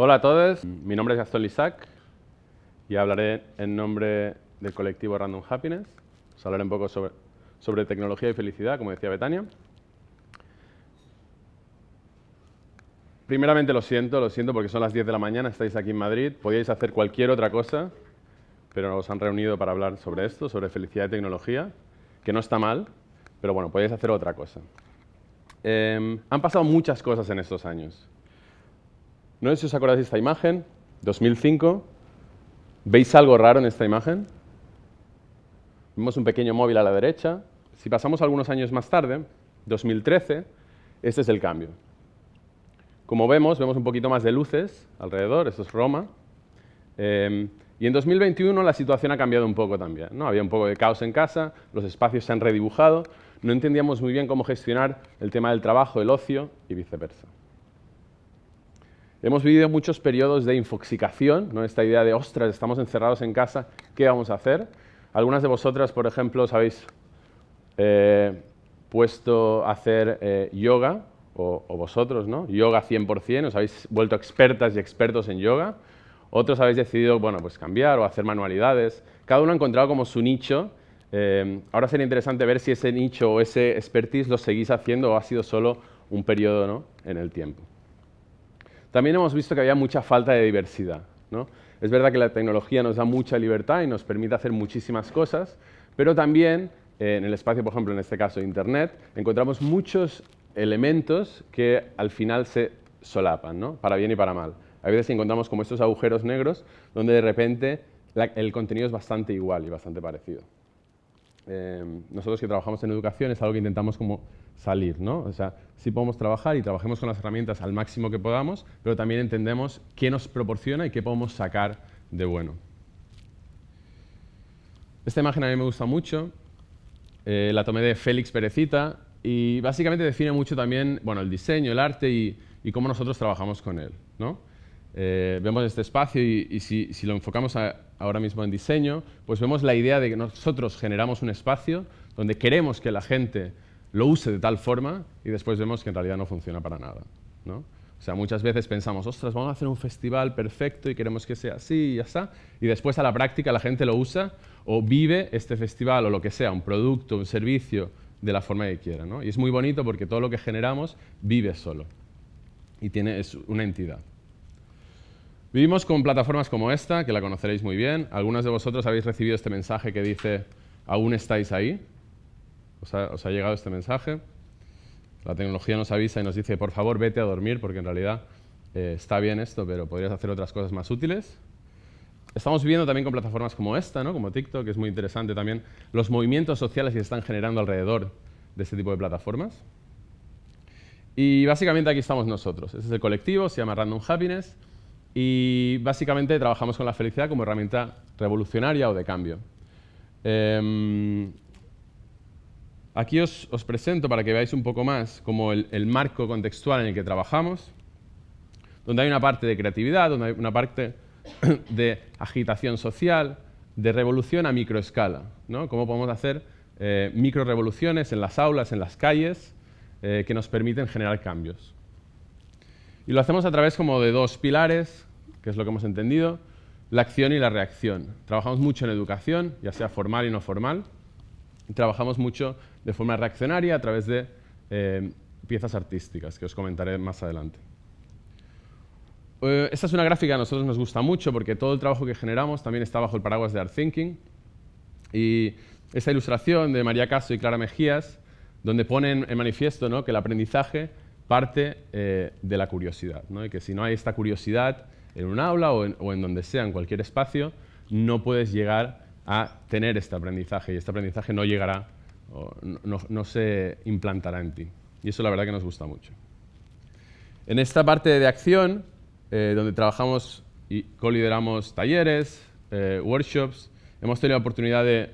Hola a todos, mi nombre es Gastón Lisac y hablaré en nombre del colectivo Random Happiness. Os hablaré un poco sobre, tecnología y felicidad, como decía Betania. Primeramente lo siento, lo siento porque son las 10 de la mañana, estáis aquí en Madrid, podíais hacer cualquier otra cosa, pero nos han reunido para hablar sobre esto, sobre felicidad y tecnología, que no está mal, pero bueno, podéis hacer otra cosa. Em, han pasado muchas cosas en estos años. No sé si os acordáis de esta imagen, 2005. ¿Veis algo raro en esta imagen? Vemos un pequeño móvil a la derecha. Si pasamos algunos años más tarde, 2013, este es el cambio. Como vemos, vemos un poquito más de luces alrededor, esto es Roma. Em, y en 2021 la situación ha cambiado un poco también. ¿no? Había un poco de caos en casa, los espacios se han redibujado, no entendíamos muy bien cómo gestionar el tema del trabajo, el ocio y viceversa. Hemos vivido muchos periodos de infoxicación, ¿no? esta idea de, ostras, estamos encerrados en casa, ¿qué vamos a hacer? Algunas de vosotras, por ejemplo, os habéis eh, puesto a hacer eh, yoga o, vosotros, ¿no? Yoga 100%, os habéis vuelto expertas y expertos en yoga. Otros habéis decidido, bueno, pues cambiar o hacer manualidades. Cada uno ha encontrado como su nicho. Eh, ahora sería interesante ver si ese nicho o ese expertise lo seguís haciendo o ha sido solo un periodo ¿no? en el tiempo. También hemos visto que había mucha falta de diversidad. ¿no? Es verdad que la tecnología nos da mucha libertad y nos permite hacer muchísimas cosas, pero también eh, en el espacio, por ejemplo, en este caso Internet, encontramos muchos elementos que al final se solapan, ¿no? para bien y para mal. A veces encontramos como estos agujeros negros donde de repente el contenido es bastante igual y bastante parecido. Eh, nosotros que trabajamos en educación es algo que intentamos como salir, ¿no? O sea, sí podemos trabajar y trabajemos con las herramientas al máximo que podamos, pero también entendemos qué nos proporciona y qué podemos sacar de bueno. Esta imagen a mí me gusta mucho, eh, la tomé de Félix Perecita, y básicamente define mucho también bueno, el diseño, el arte y, cómo nosotros trabajamos con él. ¿no? Eh, vemos este espacio y, si, lo enfocamos ahora mismo en diseño, pues vemos la idea de que nosotros generamos un espacio donde queremos que la gente lo use de tal forma y después vemos que en realidad no funciona para nada. ¿no? O sea, muchas veces pensamos, ostras, vamos a hacer un festival perfecto y queremos que sea así y ya está, y después a la práctica la gente lo usa o vive este festival o lo que sea, un producto, un servicio, de la forma que quiera. ¿no? Y es muy bonito porque todo lo que generamos vive solo y tiene, es una entidad. Vivimos con plataformas como esta, que la conoceréis muy bien. Algunos de vosotros habéis recibido este mensaje que dice, ¿aún estáis ahí? ¿Os ha, llegado este mensaje? La tecnología nos avisa y nos dice, por favor, vete a dormir, porque en realidad eh, está bien esto, pero podrías hacer otras cosas más útiles. Estamos viviendo también con plataformas como esta, ¿no? como TikTok, que es muy interesante también, los movimientos sociales que se están generando alrededor de este tipo de plataformas. Y básicamente aquí estamos nosotros. Este es el colectivo, se llama Random Happiness, y básicamente trabajamos con la felicidad como herramienta revolucionaria o de cambio. Em, aquí os, presento para que veáis un poco más como el, el marco contextual en el que trabajamos, donde hay una parte de creatividad, donde hay una parte de agitación social, de revolución a microescala. ¿no? Cómo podemos hacer eh, microrevoluciones en las aulas, en las calles, eh, que nos permiten generar cambios. Y lo hacemos a través como de dos pilares, que es lo que hemos entendido, la acción y la reacción. Trabajamos mucho en educación, ya sea formal y no formal. Trabajamos mucho de forma reaccionaria a través de eh, piezas artísticas, que os comentaré más adelante. Eh, esta es una gráfica que a nosotros nos gusta mucho porque todo el trabajo que generamos también está bajo el paraguas de Art Thinking. Y esta ilustración de María Caso y Clara Mejías, donde ponen en manifiesto ¿no? que el aprendizaje parte eh, de la curiosidad. ¿no? Y que si no hay esta curiosidad en un aula o en, donde sea, en cualquier espacio, no puedes llegar a tener este aprendizaje y este aprendizaje no llegará, no se implantará en ti. Y eso la verdad que nos gusta mucho. En esta parte de acción eh, donde trabajamos y colideramos talleres, eh, workshops. Hemos tenido la oportunidad de,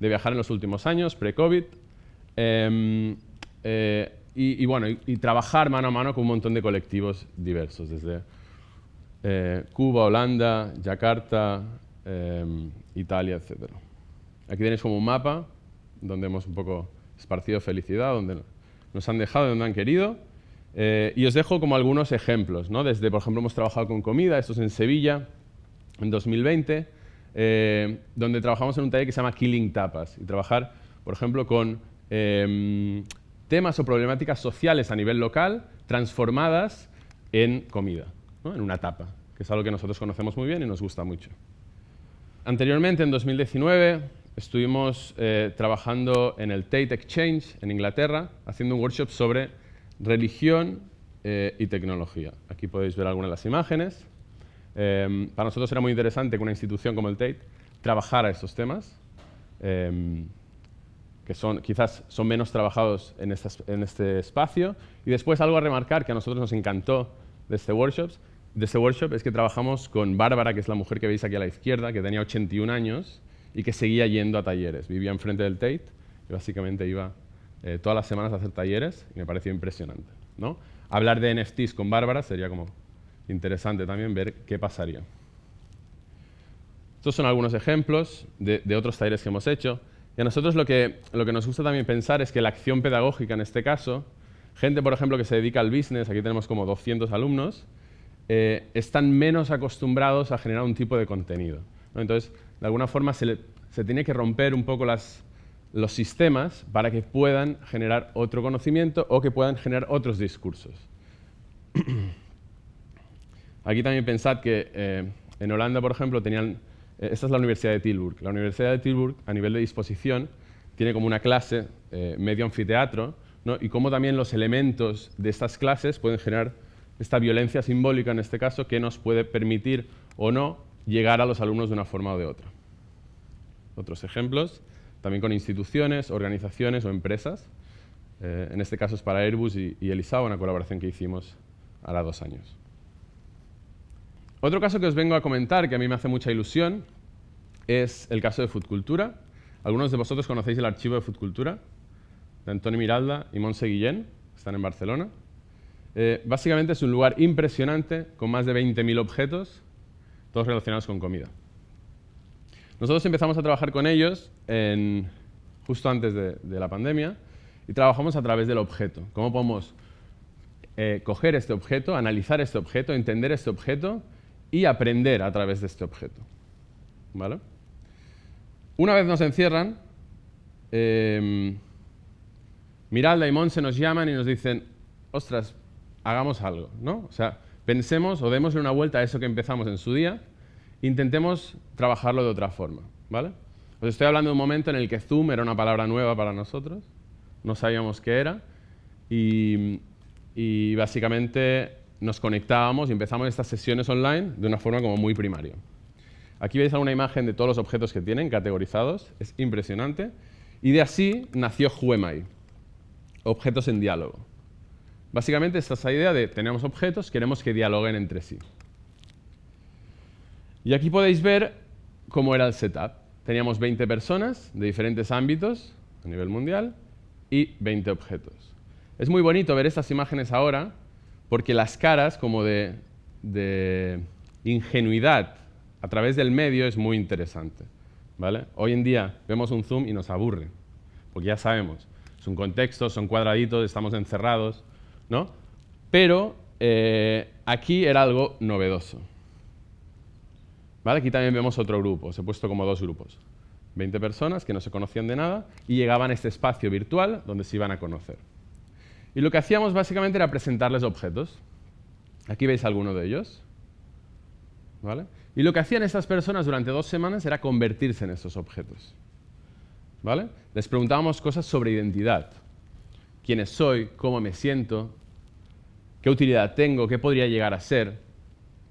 viajar en los últimos años, pre-COVID, em, eh, y, bueno, y, trabajar mano a mano con un montón de colectivos diversos, desde Cuba, Holanda, Yakarta, em, Italia, etc. Aquí tenéis como un mapa donde hemos un poco esparcido felicidad, donde nos han dejado, donde han querido. Eh, y os dejo como algunos ejemplos, ¿no? Desde, por ejemplo, hemos trabajado con comida, esto es en Sevilla, en 2020, eh, donde trabajamos en un taller que se llama Killing Tapas. Y trabajar, por ejemplo, con em, temas o problemáticas sociales a nivel local transformadas en comida, en una tapa, que es algo que nosotros conocemos muy bien y nos gusta mucho. Anteriormente, en 2019, estuvimos eh, trabajando en el Tate Exchange en Inglaterra, haciendo un workshop sobre religión eh, y tecnología. Aquí podéis ver algunas de las imágenes. Em, para nosotros era muy interesante que una institución como el Tate trabajara estos temas, em, que son, quizás son menos trabajados en, en, este espacio. Y después algo a remarcar que a nosotros nos encantó de este, workshop, de este workshop es que trabajamos con Bárbara, que es la mujer que veis aquí a la izquierda, que tenía 81 años y que seguía yendo a talleres. Vivía enfrente del Tate y básicamente iba eh, todas las semanas a hacer talleres y me pareció impresionante. ¿no? Hablar de NFTs con Bárbara sería como interesante también ver qué pasaría. Estos son algunos ejemplos de, otros talleres que hemos hecho. Y a nosotros lo que, lo que nos gusta también pensar es que la acción pedagógica en este caso, gente, por ejemplo, que se dedica al business, aquí tenemos como 200 alumnos, eh, están menos acostumbrados a generar un tipo de contenido. Entonces, de alguna forma se, se tiene que romper un poco los sistemas para que puedan generar otro conocimiento o que puedan generar otros discursos. Aquí también pensad que eh, en Holanda, por ejemplo, tenían... Eh, esta es la Universidad de Tilburg. La Universidad de Tilburg, a nivel de disposición, tiene como una clase eh, medio anfiteatro, y cómo también los elementos de estas clases pueden generar esta violencia simbólica, en este caso, que nos puede permitir o no llegar a los alumnos de una forma o de otra. Otros ejemplos, también con instituciones, organizaciones o empresas. en este caso es para Airbus y, y Elisao, una colaboración que hicimos hará dos años. Otro caso que os vengo a comentar, que a mí me hace mucha ilusión, es el caso de Foodcultura. Algunos de vosotros conocéis el archivo de Foodcultura, de Antonio Miralda y Monse Guillén, están en Barcelona. Eh, básicamente es un lugar impresionante, con más de 20.000 objetos, todos relacionados con comida. Nosotros empezamos a trabajar con ellos justo antes de, la pandemia y trabajamos a través del objeto. ¿Cómo podemos eh, coger este objeto, analizar este objeto, entender este objeto y aprender a través de este objeto. ¿Vale? Una vez nos encierran, eh, Miralda y Monse nos llaman y nos dicen, ostras, hagamos algo, ¿no? O sea, pensemos o demos una vuelta a eso que empezamos en su día, intentemos trabajarlo de otra forma, ¿vale? Os estoy hablando de un momento en el que Zoom era una palabra nueva para nosotros, no sabíamos qué era, y, y básicamente nos conectábamos y empezamos estas sesiones online de una forma como muy primaria. Aquí veis alguna imagen de todos los objetos que tienen categorizados, es impresionante. Y de así nació Juemai, objetos en diálogo. Básicamente esta es la idea de tenemos objetos, queremos que dialoguen entre sí. Y aquí podéis ver cómo era el setup. Teníamos 20 personas de diferentes ámbitos a nivel mundial y 20 objetos. Es muy bonito ver estas imágenes ahora porque las caras como de, ingenuidad a través del medio es muy interesante. ¿vale? Hoy en día vemos un zoom y nos aburre, porque ya sabemos, es un contexto, son cuadraditos, estamos encerrados, ¿no? Pero eh, aquí era algo novedoso. ¿Vale? Aquí también vemos otro grupo, os he puesto como dos grupos. 20 personas que no se conocían de nada y llegaban a este espacio virtual donde se iban a conocer. Y lo que hacíamos básicamente era presentarles objetos. Aquí veis alguno de ellos. ¿Vale? Y lo que hacían estas personas durante dos semanas era convertirse en estos objetos. ¿Vale? Les preguntábamos cosas sobre identidad. ¿Quién soy? ¿Cómo me siento? ¿Qué utilidad tengo? ¿Qué podría llegar a ser?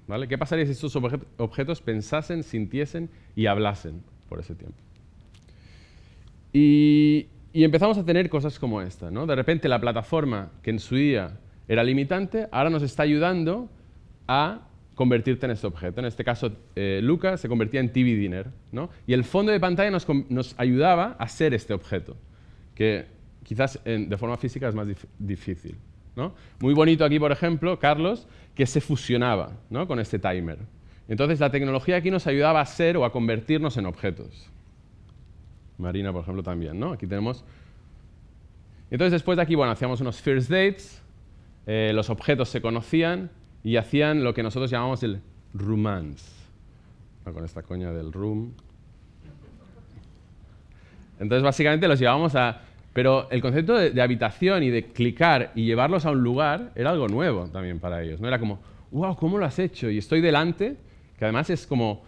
¿Vale? ¿Qué pasaría si estos objetos pensasen, sintiesen y hablasen por ese tiempo? Y, empezamos a tener cosas como esta. ¿no? De repente la plataforma, que en su día era limitante, ahora nos está ayudando a convertirte en este objeto. En este caso, eh, Lucas se convertía en TV Dinner. ¿no? Y el fondo de pantalla nos, nos, ayudaba a ser este objeto, que quizás de forma física es más difícil. ¿no? Muy bonito aquí, por ejemplo, Carlos, que se fusionaba ¿no? con este timer. Entonces, la tecnología aquí nos ayudaba a ser o a convertirnos en objetos. Marina, por ejemplo, también, ¿no? Aquí tenemos... Entonces, después de aquí, bueno, hacíamos unos first dates, eh, los objetos se conocían y hacían lo que nosotros llamamos el romance. con esta coña del room. Entonces, básicamente los llevábamos a... Pero el concepto de, habitación y de clicar y llevarlos a un lugar era algo nuevo también para ellos. ¿no? Era como, wow, ¿cómo lo has hecho? Y estoy delante, que además es como...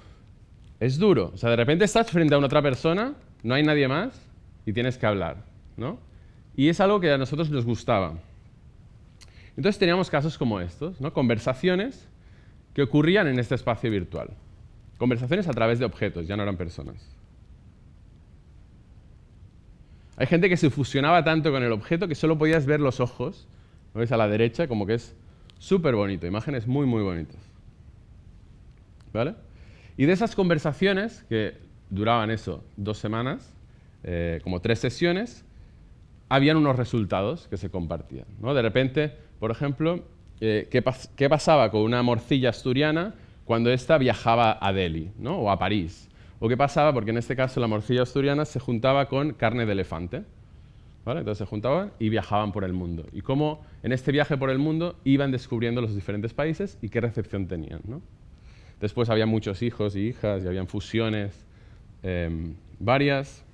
Es duro. O sea, de repente estás frente a una otra persona, no hay nadie más y tienes que hablar. ¿no? Y es algo que a nosotros nos gustaba. Entonces teníamos casos como estos, ¿no? conversaciones que ocurrían en este espacio virtual. Conversaciones a través de objetos, ya no eran personas. Hay gente que se fusionaba tanto con el objeto que solo podías ver los ojos, lo a la derecha, como que es súper bonito, imágenes muy, muy bonitas. ¿Vale? Y de esas conversaciones, que duraban eso, dos semanas, eh, como tres sesiones, habían unos resultados que se compartían. ¿no? De repente, por ejemplo, eh, ¿qué, ¿qué, pasaba con una morcilla asturiana cuando ésta viajaba a Delhi ¿no? o a París? ¿O qué pasaba? Porque en este caso la morcilla asturiana se juntaba con carne de elefante. ¿vale? Entonces se juntaban y viajaban por el mundo. Y cómo en este viaje por el mundo iban descubriendo los diferentes países y qué recepción tenían. ¿no? Después había muchos hijos y hijas y habían fusiones em, varias.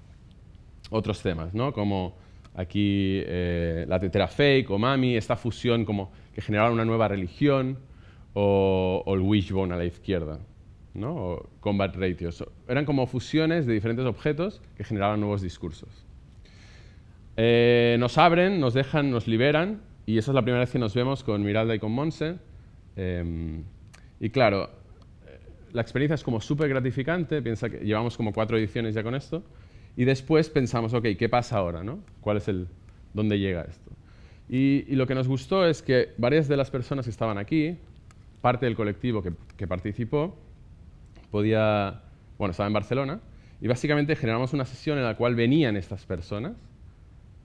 Otros temas, ¿no? como aquí eh, la tetera fake o mami, esta fusión como que generaba una nueva religión, o, o el wishbone a la izquierda. ¿No? o combat ratios. Eran como fusiones de diferentes objetos que generaban nuevos discursos. Eh, nos abren, nos dejan, nos liberan, y esa es la primera vez que nos vemos con Miralda y con Monse. Em, y claro, la experiencia es como súper gratificante, piensa que llevamos como cuatro ediciones ya con esto, y después pensamos, ok, ¿qué pasa ahora? ¿no? ¿Cuál es el, dónde llega esto? Y, lo que nos gustó es que varias de las personas que estaban aquí, parte del colectivo que participó, podía, bueno, estaba en Barcelona, y básicamente generamos una sesión en la cual venían estas personas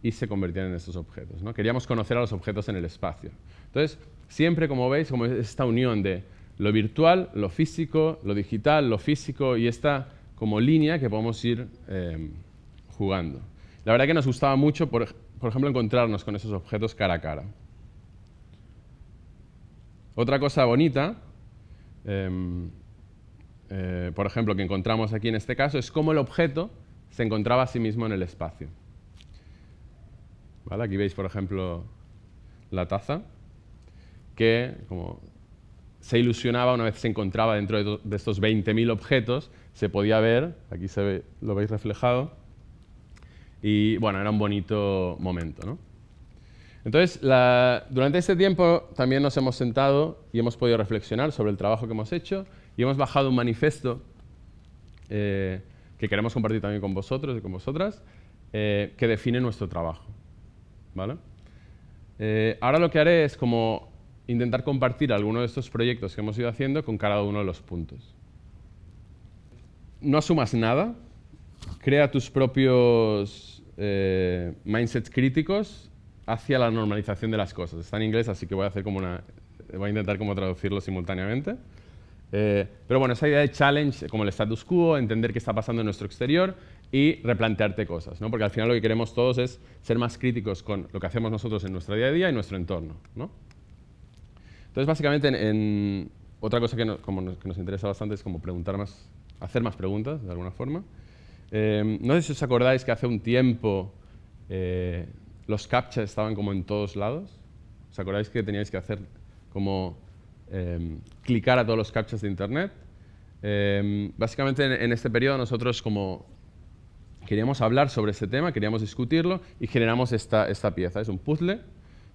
y se convertían en estos objetos. ¿no? Queríamos conocer a los objetos en el espacio. Entonces, siempre, como veis, como esta unión de lo virtual, lo físico, lo digital, lo físico y esta como línea que podemos ir em, jugando. La verdad que nos gustaba mucho, por, ejemplo, encontrarnos con esos objetos cara a cara. Otra cosa bonita em, eh, por ejemplo, que encontramos aquí en este caso, es cómo el objeto se encontraba a sí mismo en el espacio. Aquí veis, por ejemplo, la taza, que como se ilusionaba una vez se encontraba dentro de, estos 20.000 objetos, se podía ver, aquí se ve, lo veis reflejado, y bueno, era un bonito momento. Entonces, durante este tiempo también nos hemos sentado y hemos podido reflexionar sobre el trabajo que hemos hecho y hemos bajado un manifiesto eh, que queremos compartir también con vosotros y con vosotras, eh, que define nuestro trabajo. ¿vale? Eh, ahora lo que haré es como intentar compartir algunos de estos proyectos que hemos ido haciendo con cada uno de los puntos. No asumas nada, crea tus propios mindsets críticos hacia la normalización de las cosas. Está en inglés, así que voy a, hacer como una, voy a intentar como traducirlo simultáneamente. Eh, pero bueno, esa idea de challenge, como el status quo, entender qué está pasando en nuestro exterior y replantearte cosas, ¿no? porque al final lo que queremos todos es ser más críticos con lo que hacemos nosotros en nuestro día a día y nuestro entorno. ¿no? Entonces, básicamente, en, otra cosa que, como nos, que, nos, interesa bastante es como preguntar más, hacer más preguntas, de alguna forma. Eh, no sé si os acordáis que hace un tiempo eh, los captchas estaban como en todos lados. ¿Os acordáis que teníais que hacer como Em, clicar a todos los captchas de Internet. Em, básicamente en, este periodo nosotros como queríamos hablar sobre este tema, queríamos discutirlo y generamos esta, esta pieza. Es un puzzle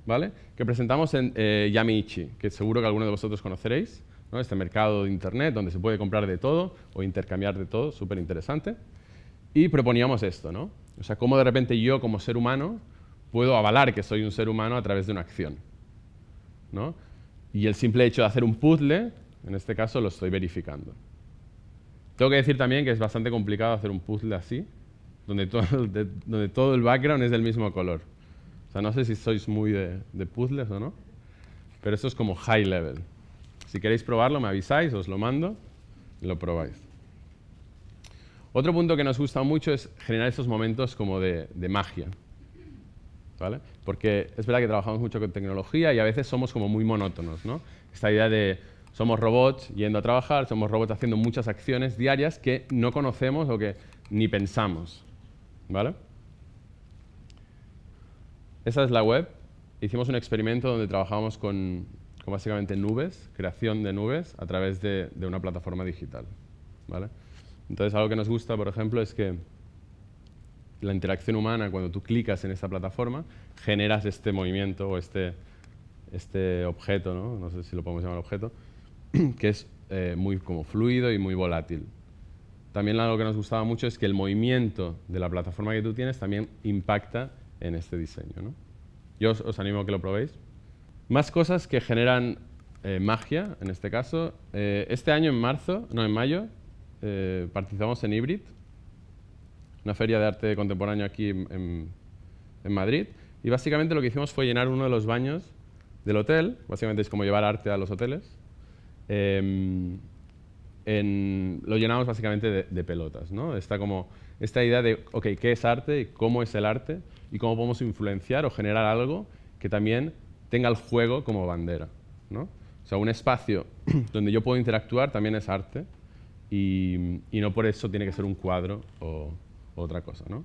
¿vale? que presentamos en eh, Yamiichi, que seguro que alguno de vosotros conoceréis. ¿no? Este mercado de Internet donde se puede comprar de todo o intercambiar de todo, súper interesante. Y proponíamos esto, ¿no? O sea, cómo de repente yo como ser humano puedo avalar que soy un ser humano a través de una acción. ¿no? Y el simple hecho de hacer un puzzle, en este caso, lo estoy verificando. Tengo que decir también que es bastante complicado hacer un puzzle así, donde todo, el background es del mismo color. O sea, no sé si sois muy de, de puzzles o no, pero esto es como high level. Si queréis probarlo, me avisáis, os lo mando y lo probáis. Otro punto que nos gusta mucho es generar estos momentos como de magia. ¿vale? Porque es verdad que trabajamos mucho con tecnología y a veces somos como muy monótonos, ¿no? Esta idea de somos robots yendo a trabajar, somos robots haciendo muchas acciones diarias que no conocemos o que ni pensamos, ¿vale? Esa es la web. Hicimos un experimento donde trabajábamos con, básicamente nubes, creación de nubes a través de, de una plataforma digital, ¿vale? Entonces, algo que nos gusta, por ejemplo, es que la interacción humana, cuando tú clicas en esta plataforma, generas este movimiento o este, este objeto, ¿no? sé si lo podemos llamar objeto, que es eh, muy como fluido y muy volátil. También algo que nos gustaba mucho es que el movimiento de la plataforma que tú tienes también impacta en este diseño. Yo os, animo a que lo probéis. Más cosas que generan eh, magia, en este caso. Eh, este año, en marzo, no, en mayo, participamos en Hybrid, una feria de arte contemporáneo aquí en, Madrid. Y básicamente lo que hicimos fue llenar uno de los baños del hotel, básicamente es como llevar arte a los hoteles. Em, lo llenamos básicamente de, pelotas. ¿no? Está como esta idea de, ok, ¿qué es arte? ¿Cómo es el arte? Y cómo podemos influenciar o generar algo que también tenga el juego como bandera. ¿no? O sea, un espacio donde yo puedo interactuar también es arte y, y no por eso tiene que ser un cuadro o, otra cosa, ¿no?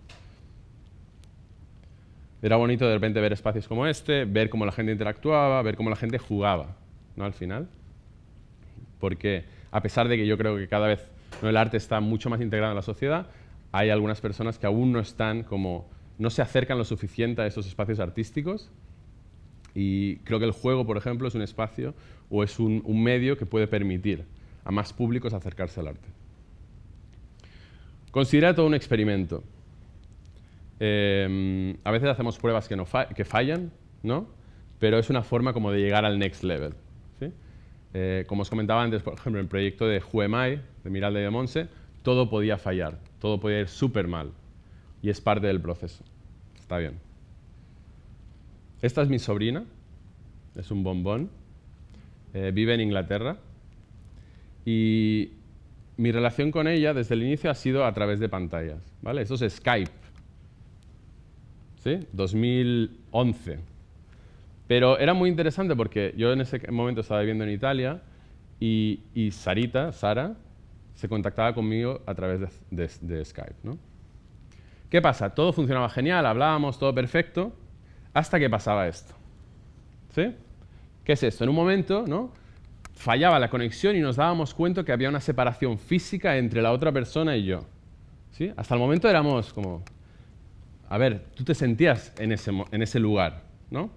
Era bonito de repente ver espacios como este, ver cómo la gente interactuaba, ver cómo la gente jugaba, ¿no? Al final. Porque a pesar de que yo creo que cada vez el arte está mucho más integrado en la sociedad, hay algunas personas que aún no están como, no se acercan lo suficiente a esos espacios artísticos y creo que el juego, por ejemplo, es un espacio o es un medio que puede permitir a más públicos acercarse al arte. Considera todo un experimento. Em, a veces hacemos pruebas que, no que fallan, ¿no? pero es una forma como de llegar al next level. Eh, como os comentaba antes, por ejemplo, en el proyecto de Juemai, de Miralda y de Monse, todo podía fallar, todo podía ir súper mal. Y es parte del proceso. Está bien. Esta es mi sobrina, es un bombón, eh, vive en Inglaterra y mi relación con ella desde el inicio ha sido a través de pantallas. ¿vale? Eso es Skype. ¿Sí? 2011. Pero era muy interesante porque yo en ese momento estaba viviendo en Italia y, Sarita, Sara, se contactaba conmigo a través de, Skype. ¿no? ¿Qué pasa? Todo funcionaba genial, hablábamos, todo perfecto, hasta que pasaba esto. ¿Sí? ¿Qué es esto? En un momento, ¿no? Fallaba la conexión y nos dábamos cuenta que había una separación física entre la otra persona y yo. ¿Sí? Hasta el momento éramos como, a ver, tú te sentías en ese, en ese lugar. ¿no?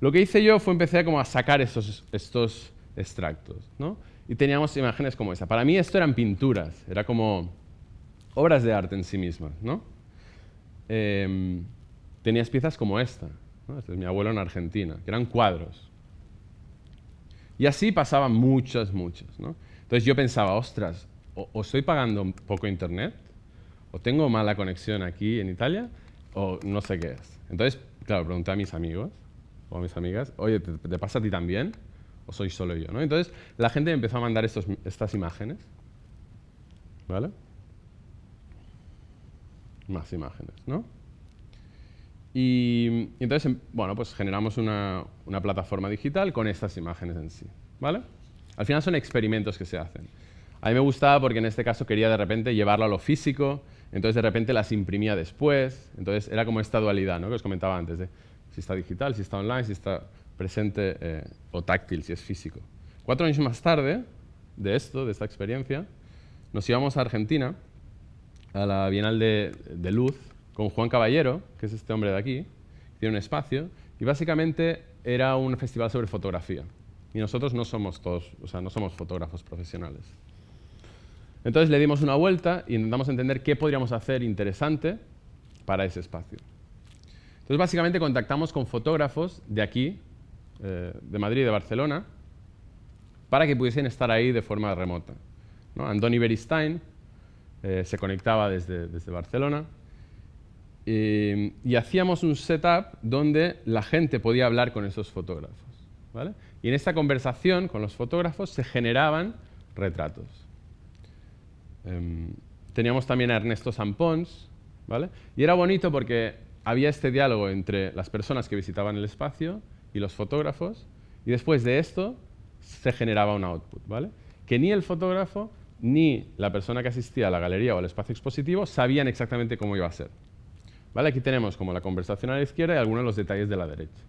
Lo que hice yo fue empecé como a sacar estos, estos extractos. ¿no? Y teníamos imágenes como esa. Para mí esto eran pinturas, era como obras de arte en sí mismas. ¿no? Em, tenías piezas como esta. Este es mi abuelo en Argentina, que eran cuadros. Y así pasaban muchas, muchas. ¿no? Entonces yo pensaba, ostras, o, estoy pagando poco internet, o tengo mala conexión aquí en Italia, o no sé qué es. Entonces, claro, pregunté a mis amigos o a mis amigas, oye, ¿te, pasa a ti también? ¿O soy solo yo? ¿no? Entonces la gente empezó a mandar estos, estas imágenes. ¿Vale? Más imágenes, ¿no? Y, entonces, em, bueno, pues generamos una, plataforma digital con estas imágenes en sí. ¿vale? Al final son experimentos que se hacen. A mí me gustaba porque en este caso quería de repente llevarlo a lo físico, entonces de repente las imprimía después, entonces era como esta dualidad ¿no? que os comentaba antes, de si está digital, si está online, si está presente eh, o táctil, si es físico. Cuatro años más tarde de esto, de esta experiencia, nos íbamos a Argentina, a la Bienal de, de Luz, con Juan Caballero, que es este hombre de aquí, tiene un espacio, y básicamente era un festival sobre fotografía. Y nosotros no somos todos, o sea, no somos fotógrafos profesionales. Entonces le dimos una vuelta y intentamos entender qué podríamos hacer interesante para ese espacio. Entonces básicamente contactamos con fotógrafos de aquí, eh, de Madrid y de Barcelona, para que pudiesen estar ahí de forma remota. ¿no? Andoni Beristain eh, se conectaba desde Barcelona eh, y hacíamos un setup donde la gente podía hablar con esos fotógrafos. Y en esta conversación con los fotógrafos se generaban retratos. Em, teníamos también a Ernesto Sampons, ¿vale? y era bonito porque había este diálogo entre las personas que visitaban el espacio y los fotógrafos, y después de esto se generaba un output, ¿vale? Que ni el fotógrafo ni la persona que asistía a la galería o al espacio expositivo sabían exactamente cómo iba a ser. ¿Vale? Aquí tenemos como la conversación a la izquierda y algunos de los detalles de la derecha.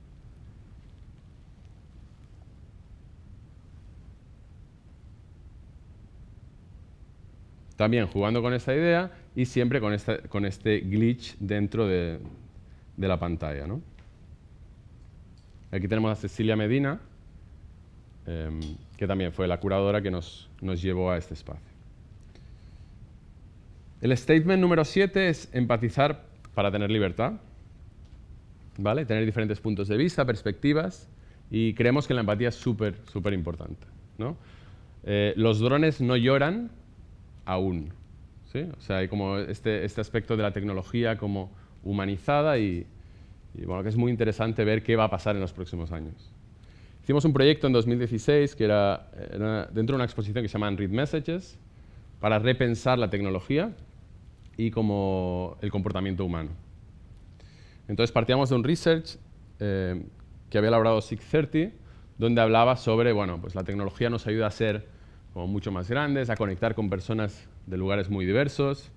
También jugando con esta idea y siempre con, con este glitch dentro de, la pantalla. ¿no? Aquí tenemos a Cecilia Medina, em, que también fue la curadora que nos, nos llevó a este espacio. El statement número 7 es empatizar para tener libertad, ¿vale? tener diferentes puntos de vista, perspectivas, y creemos que la empatía es súper, súper importante. ¿no? Eh, los drones no lloran aún. ¿sí? O sea, hay como este, este aspecto de la tecnología como humanizada y, bueno, que es muy interesante ver qué va a pasar en los próximos años. Hicimos un proyecto en 2016 que era, dentro de una exposición que se llama Read Messages para repensar la tecnología y como el comportamiento humano. Entonces partíamos de un research eh, que había elaborado 630, donde hablaba sobre, bueno, pues la tecnología nos ayuda a ser como mucho más grandes, a conectar con personas de lugares muy diversos,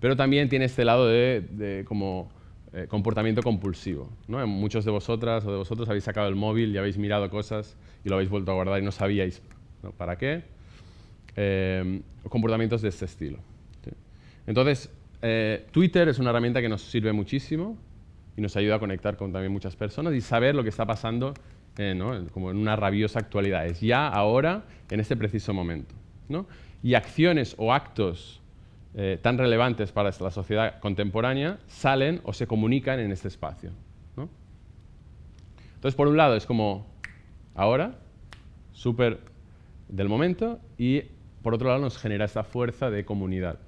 pero también tiene este lado de, como eh, comportamiento compulsivo. ¿no? Muchos de vosotras o de vosotros habéis sacado el móvil y habéis mirado cosas y lo habéis vuelto a guardar y no sabíais para qué. Eh, comportamientos de este estilo. Entonces, eh, Twitter es una herramienta que nos sirve muchísimo y nos ayuda a conectar con también muchas personas y saber lo que está pasando como en una rabiosa actualidad. Es ya, ahora, en este preciso momento. Y acciones o actos eh, tan relevantes para la sociedad contemporánea salen o se comunican en este espacio. Entonces, por un lado, es como ahora, súper del momento, y por otro lado nos genera esta fuerza de comunidad.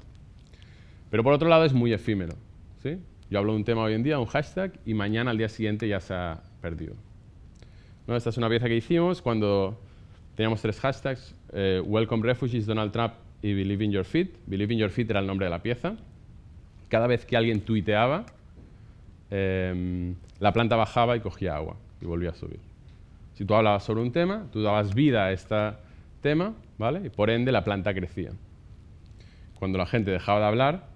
Pero por otro lado es muy efímero. ¿sí? Yo hablo de un tema hoy en día, un hashtag, y mañana al día siguiente ya se ha perdido. ¿No? Esta es una pieza que hicimos cuando teníamos tres hashtags, eh, Welcome Refugees, Donald Trump y Believe in Your Feet. Believe in Your Feet era el nombre de la pieza. Cada vez que alguien tuiteaba, em, la planta bajaba y cogía agua y volvía a subir. Si tú hablabas sobre un tema, tú dabas vida a este tema, ¿vale? Y por ende la planta crecía. Cuando la gente dejaba de hablar,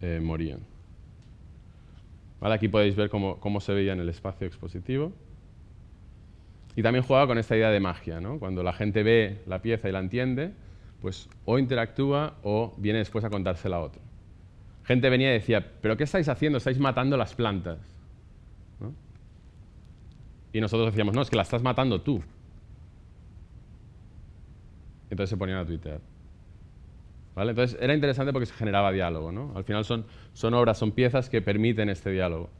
eh, morían. Aquí podéis ver cómo, cómo, se veía en el espacio expositivo. Y también jugaba con esta idea de magia. ¿no? Cuando la gente ve la pieza y la entiende, pues o interactúa o viene después a contársela a otro. Gente venía y decía, ¿pero qué estáis haciendo? Estáis matando las plantas. Y nosotros decíamos, no, es que la estás matando tú. Entonces se ponían a tuitear. Entonces era interesante porque se generaba diálogo. ¿no? Al final son, son obras, son piezas que permiten este diálogo.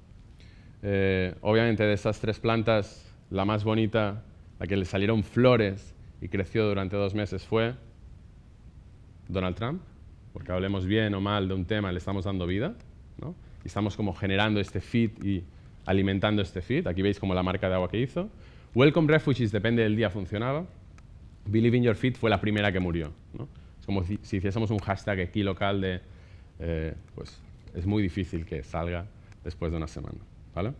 Eh, obviamente de estas tres plantas, la más bonita, la que le salieron flores y creció durante dos meses fue Donald Trump, porque hablemos bien o mal de un tema, le estamos dando vida. ¿no? Y estamos como generando este feed y alimentando este feed. Aquí veis como la marca de agua que hizo. Welcome Refugees, depende del día, funcionaba. Believe in Your Feet fue la primera que murió. ¿no? Como si, hiciésemos un hashtag aquí local de, eh, pues es muy difícil que salga después de una semana. ¿vale?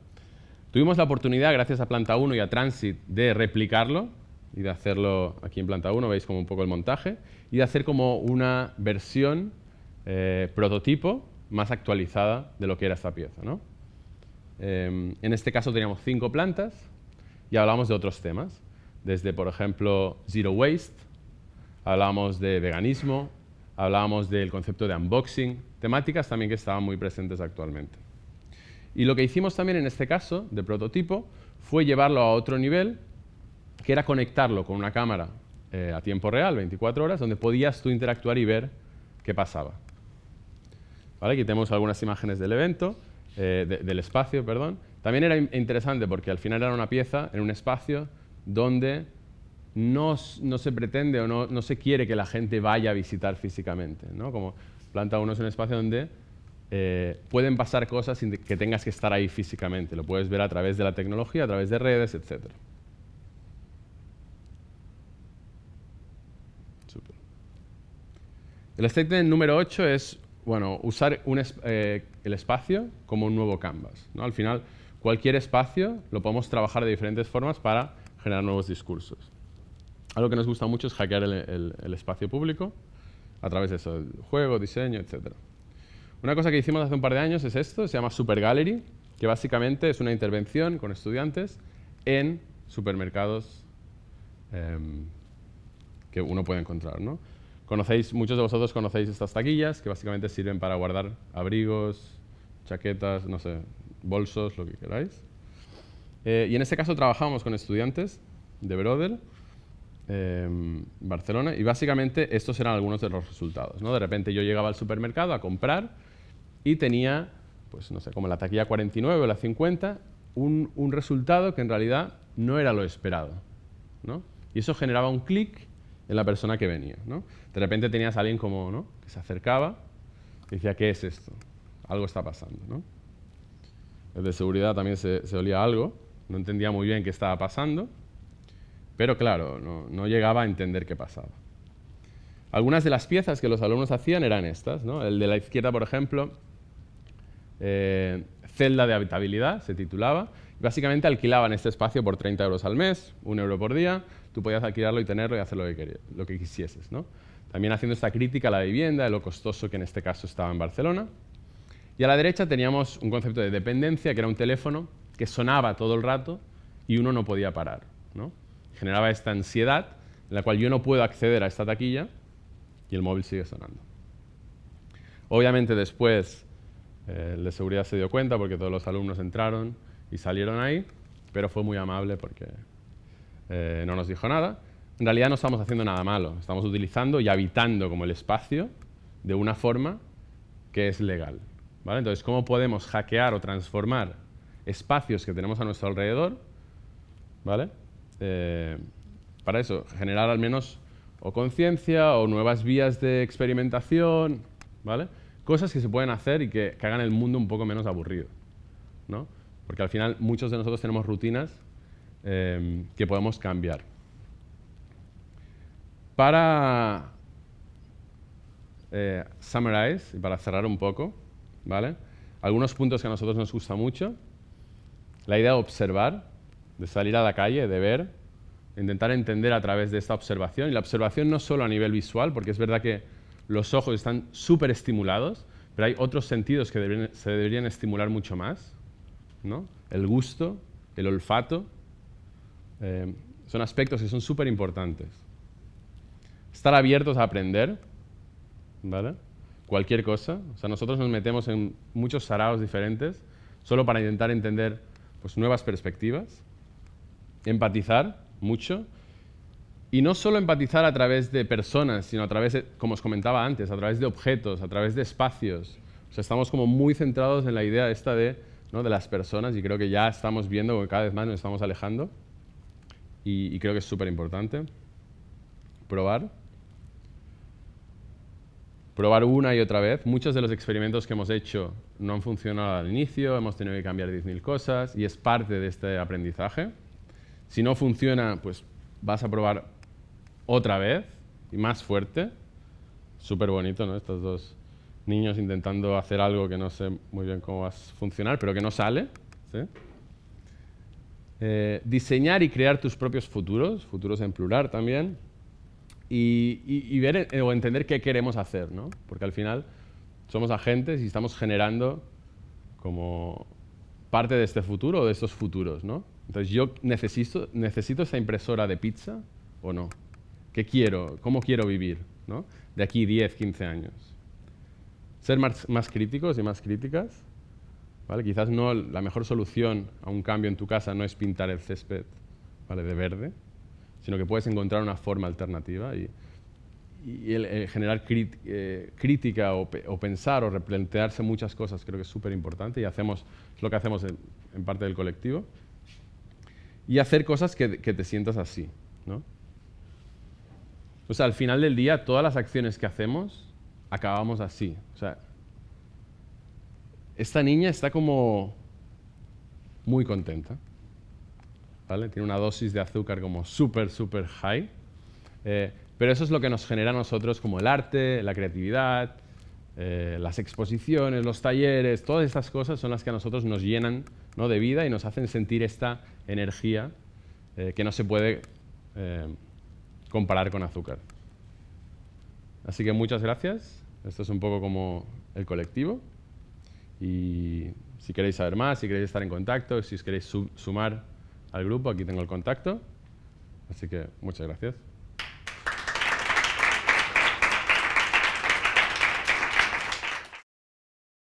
Tuvimos la oportunidad, gracias a Planta 1 y a Transit, de replicarlo y de hacerlo aquí en Planta 1, veis como un poco el montaje, y de hacer como una versión eh, prototipo más actualizada de lo que era esta pieza. ¿no? Em, en este caso teníamos cinco plantas y hablamos de otros temas, desde, por ejemplo, Zero Waste, hablábamos de veganismo, hablábamos del concepto de unboxing, temáticas también que estaban muy presentes actualmente. Y lo que hicimos también en este caso, de prototipo, fue llevarlo a otro nivel, que era conectarlo con una cámara eh, a tiempo real, 24 horas, donde podías tú interactuar y ver qué pasaba. Aquí tenemos algunas imágenes del evento, eh, del espacio, perdón. También era interesante porque al final era una pieza en un espacio donde no, se pretende o no, se quiere que la gente vaya a visitar físicamente. ¿no? Como Planta 1 es un espacio donde eh, pueden pasar cosas sin que tengas que estar ahí físicamente. Lo puedes ver a través de la tecnología, a través de redes, etc. El statement número 8 es bueno, usar eh, el espacio como un nuevo canvas. Al final, cualquier espacio lo podemos trabajar de diferentes formas para generar nuevos discursos. Algo que nos gusta mucho es hackear el, espacio público a través de eso, juego, diseño, etc. Una cosa que hicimos hace un par de años es esto, se llama Super Gallery, que básicamente es una intervención con estudiantes en supermercados em, que uno puede encontrar. ¿no? Conocéis, muchos de vosotros conocéis estas taquillas que básicamente sirven para guardar abrigos, chaquetas, no sé, bolsos, lo que queráis. Eh, y en este caso trabajamos con estudiantes de Brodel, eh, Barcelona, y básicamente estos eran algunos de los resultados. ¿no? De repente yo llegaba al supermercado a comprar y tenía, pues no sé, como la taquilla 49 o la 50, un, un resultado que en realidad no era lo esperado. ¿no? Y eso generaba un clic en la persona que venía. ¿no? De repente tenías a alguien como, ¿no? que se acercaba y decía, ¿qué es esto? Algo está pasando. ¿no? El de seguridad también se, se olía algo, no entendía muy bien qué estaba pasando, pero claro, no, llegaba a entender qué pasaba. Algunas de las piezas que los alumnos hacían eran estas. ¿no? El de la izquierda, por ejemplo, eh, celda de habitabilidad, se titulaba. Básicamente alquilaban este espacio por 30 euros al mes, un euro por día. Tú podías alquilarlo y tenerlo y hacer lo que, quisieses. ¿no? También haciendo esta crítica a la vivienda, de lo costoso que en este caso estaba en Barcelona. Y a la derecha teníamos un concepto de dependencia, que era un teléfono que sonaba todo el rato y uno no podía parar. Generaba esta ansiedad en la cual yo no puedo acceder a esta taquilla y el móvil sigue sonando. Obviamente después eh, el de seguridad se dio cuenta porque todos los alumnos entraron y salieron ahí, pero fue muy amable porque eh, no nos dijo nada. En realidad no estamos haciendo nada malo, estamos utilizando y habitando como el espacio de una forma que es legal. Entonces, ¿cómo podemos hackear o transformar espacios que tenemos a nuestro alrededor? ¿Vale? Eh, para eso, generar al menos o conciencia o nuevas vías de experimentación, ¿vale? Cosas que se pueden hacer y que, hagan el mundo un poco menos aburrido, ¿no? Porque al final muchos de nosotros tenemos rutinas eh, que podemos cambiar. Para eh, summarize y para cerrar un poco, ¿vale? Algunos puntos que a nosotros nos gusta mucho. La idea de observar, de salir a la calle, de ver, intentar entender a través de esta observación. Y la observación no solo a nivel visual, porque es verdad que los ojos están súper estimulados, pero hay otros sentidos que se deberían estimular mucho más. ¿no? El gusto, el olfato, eh, son aspectos que son súper importantes. Estar abiertos a aprender, ¿vale? cualquier cosa. O sea, nosotros nos metemos en muchos saraos diferentes solo para intentar entender pues, nuevas perspectivas, empatizar mucho, y no solo empatizar a través de personas, sino a través, de, como os comentaba antes, a través de objetos, a través de espacios. O sea, estamos como muy centrados en la idea esta de, ¿no? de las personas y creo que ya estamos viendo que cada vez más nos estamos alejando y, y creo que es súper importante. Probar probar una y otra vez. Muchos de los experimentos que hemos hecho no han funcionado al inicio, hemos tenido que cambiar 10.000 cosas y es parte de este aprendizaje. Si no funciona, pues vas a probar otra vez y más fuerte. Súper bonito, ¿no? Estos dos niños intentando hacer algo que no sé muy bien cómo va a funcionar, pero que no sale. Eh, diseñar y crear tus propios futuros, futuros en plural también y, ver eh, o entender qué queremos hacer, ¿no? Porque al final somos agentes y estamos generando como parte de este futuro o de estos futuros, ¿no? Entonces, ¿yo necesito, necesito esa impresora de pizza o no? ¿Qué quiero? ¿Cómo quiero vivir? ¿no? De aquí 10, 15 años. Ser más, más críticos y más críticas. ¿vale? Quizás no la mejor solución a un cambio en tu casa no es pintar el césped ¿vale? de verde, sino que puedes encontrar una forma alternativa y, el, generar eh, crítica o, pensar o replantearse muchas cosas creo que es súper importante y hacemos, lo que hacemos en, parte del colectivo. Y hacer cosas que, te sientas así. ¿no? O sea, al final del día, todas las acciones que hacemos acabamos así. O sea, esta niña está como muy contenta. Tiene una dosis de azúcar como súper, súper high. Eh, pero eso es lo que nos genera a nosotros como el arte, la creatividad, eh, las exposiciones, los talleres, todas estas cosas son las que a nosotros nos llenan ¿no? de vida y nos hacen sentir esta energía eh, que no se puede eh, comparar con azúcar. Así que muchas gracias. Esto es un poco como el colectivo. Y si queréis saber más, si queréis estar en contacto, si os queréis sumar al grupo, aquí tengo el contacto. Así que muchas gracias.